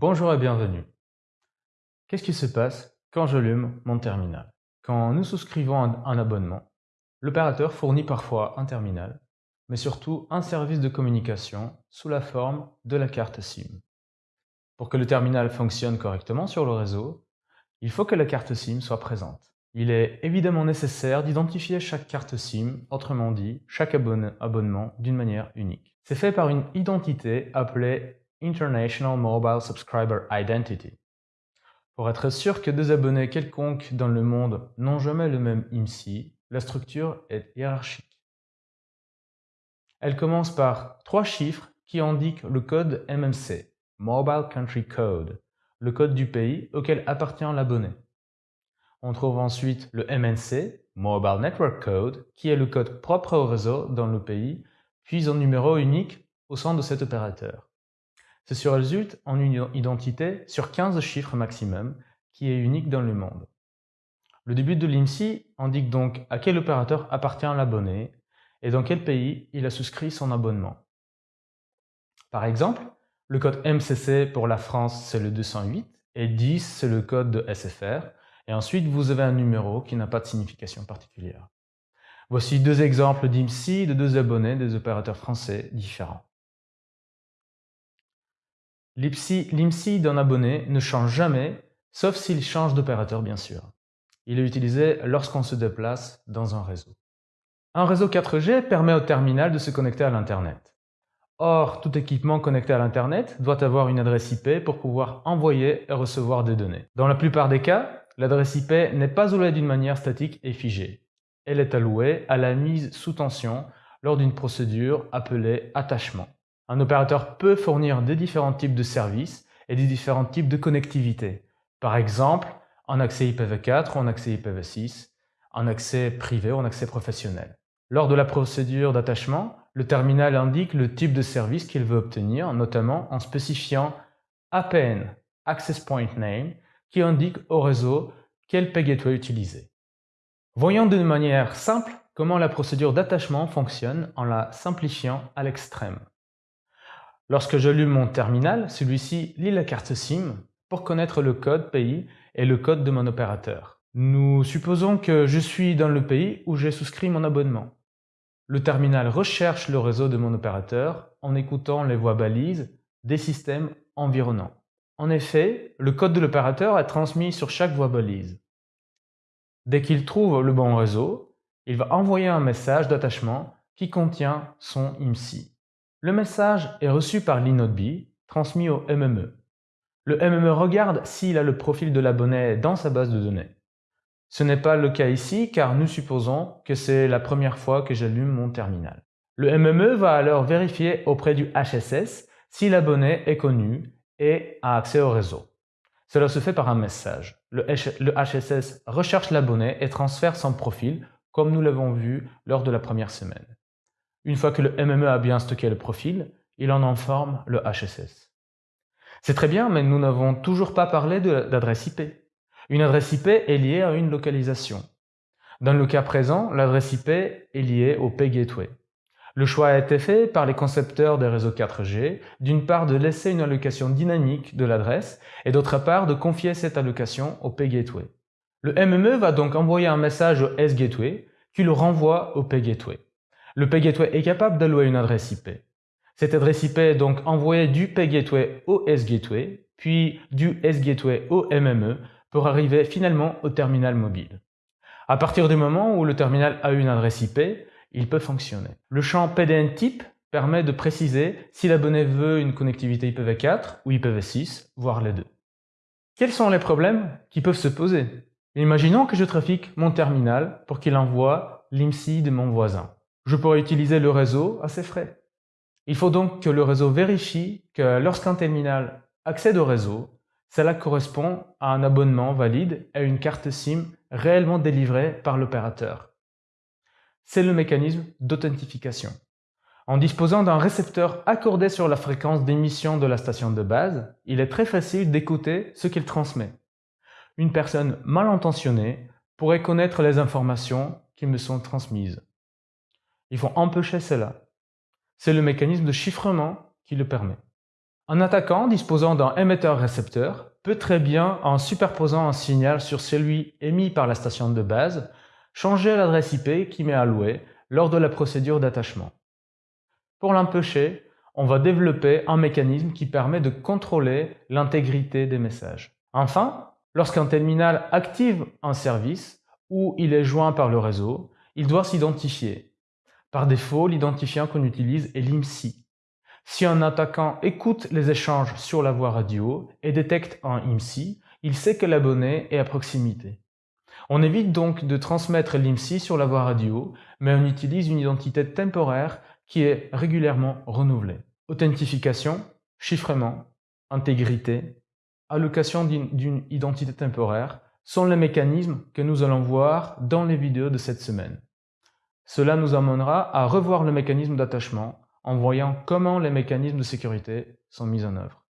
Bonjour et bienvenue. Qu'est-ce qui se passe quand j'allume mon terminal? Quand nous souscrivons un abonnement, l'opérateur fournit parfois un terminal, mais surtout un service de communication sous la forme de la carte SIM. Pour que le terminal fonctionne correctement sur le réseau, il faut que la carte SIM soit présente. Il est évidemment nécessaire d'identifier chaque carte SIM, autrement dit, chaque abonnement d'une manière unique. C'est fait par une identité appelée International Mobile Subscriber Identity. Pour être sûr que deux abonnés quelconques dans le monde n'ont jamais le même IMSI, la structure est hiérarchique. Elle commence par trois chiffres qui indiquent le code MMC, Mobile Country Code, le code du pays auquel appartient l'abonné. On trouve ensuite le MNC, Mobile Network Code, qui est le code propre au réseau dans le pays, puis un numéro unique au sein de cet opérateur. Ceci résulte en une identité sur 15 chiffres maximum qui est unique dans le monde. Le début de l'IMSI indique donc à quel opérateur appartient l'abonné et dans quel pays il a souscrit son abonnement. Par exemple, le code MCC pour la France c'est le 208 et 10 c'est le code de SFR et ensuite vous avez un numéro qui n'a pas de signification particulière. Voici deux exemples d'IMSI de deux abonnés des opérateurs français différents. L'IMSI d'un abonné ne change jamais, sauf s'il change d'opérateur bien sûr. Il est utilisé lorsqu'on se déplace dans un réseau. Un réseau 4G permet au terminal de se connecter à l'Internet. Or, tout équipement connecté à l'Internet doit avoir une adresse IP pour pouvoir envoyer et recevoir des données. Dans la plupart des cas, l'adresse IP n'est pas allouée d'une manière statique et figée. Elle est allouée à la mise sous tension lors d'une procédure appelée attachement. Un opérateur peut fournir des différents types de services et des différents types de connectivité. Par exemple, en accès IPv4 ou en accès IPv6, en accès privé ou en accès professionnel. Lors de la procédure d'attachement, le terminal indique le type de service qu'il veut obtenir, notamment en spécifiant APN, Access Point Name, qui indique au réseau quel gateway utiliser. Voyons d'une manière simple comment la procédure d'attachement fonctionne en la simplifiant à l'extrême. Lorsque j'allume mon terminal, celui-ci lit la carte SIM pour connaître le code pays et le code de mon opérateur. Nous supposons que je suis dans le pays où j'ai souscrit mon abonnement. Le terminal recherche le réseau de mon opérateur en écoutant les voix balises des systèmes environnants. En effet, le code de l'opérateur est transmis sur chaque voix balise. Dès qu'il trouve le bon réseau, il va envoyer un message d'attachement qui contient son IMSI. Le message est reçu par l'inode transmis au MME. Le MME regarde s'il a le profil de l'abonné dans sa base de données. Ce n'est pas le cas ici car nous supposons que c'est la première fois que j'allume mon terminal. Le MME va alors vérifier auprès du HSS si l'abonné est connu et a accès au réseau. Cela se fait par un message. Le, HSS recherche l'abonné et transfère son profil comme nous l'avons vu lors de la première semaine. Une fois que le MME a bien stocké le profil, il en informe le HSS. C'est très bien, mais nous n'avons toujours pas parlé d'adresse IP. Une adresse IP est liée à une localisation. Dans le cas présent, l'adresse IP est liée au Pay Gateway. Le choix a été fait par les concepteurs des réseaux 4G, d'une part de laisser une allocation dynamique de l'adresse et d'autre part de confier cette allocation au Pay Gateway. Le MME va donc envoyer un message au S-Gateway qui le renvoie au Pay Gateway. Le PayGateway est capable d'allouer une adresse IP. Cette adresse IP est donc envoyée du PayGateway au S-Gateway, puis du S-Gateway au MME pour arriver finalement au terminal mobile. À partir du moment où le terminal a une adresse IP, il peut fonctionner. Le champ PDN type permet de préciser si l'abonné veut une connectivité IPv4 ou IPv6, voire les deux. Quels sont les problèmes qui peuvent se poser? Imaginons que je trafique mon terminal pour qu'il envoie l'IMSI de mon voisin je pourrais utiliser le réseau à ses frais. Il faut donc que le réseau vérifie que lorsqu'un terminal accède au réseau, cela correspond à un abonnement valide et une carte SIM réellement délivrée par l'opérateur. C'est le mécanisme d'authentification. En disposant d'un récepteur accordé sur la fréquence d'émission de la station de base, il est très facile d'écouter ce qu'il transmet. Une personne mal intentionnée pourrait connaître les informations qui me sont transmises. Ils vont empêcher cela. C'est le mécanisme de chiffrement qui le permet. Un attaquant disposant d'un émetteur-récepteur peut très bien, en superposant un signal sur celui émis par la station de base, changer l'adresse IP qui m'est allouée lors de la procédure d'attachement. Pour l'empêcher, on va développer un mécanisme qui permet de contrôler l'intégrité des messages. Enfin, lorsqu'un terminal active un service ou il est joint par le réseau, il doit s'identifier. Par défaut, l'identifiant qu'on utilise est l'IMSI. Si un attaquant écoute les échanges sur la voie radio et détecte un IMSI, il sait que l'abonné est à proximité. On évite donc de transmettre l'IMSI sur la voie radio, mais on utilise une identité temporaire qui est régulièrement renouvelée. Authentification, chiffrement, intégrité, allocation d'une identité temporaire sont les mécanismes que nous allons voir dans les vidéos de cette semaine. Cela nous amènera à revoir le mécanisme d'attachement en voyant comment les mécanismes de sécurité sont mis en œuvre.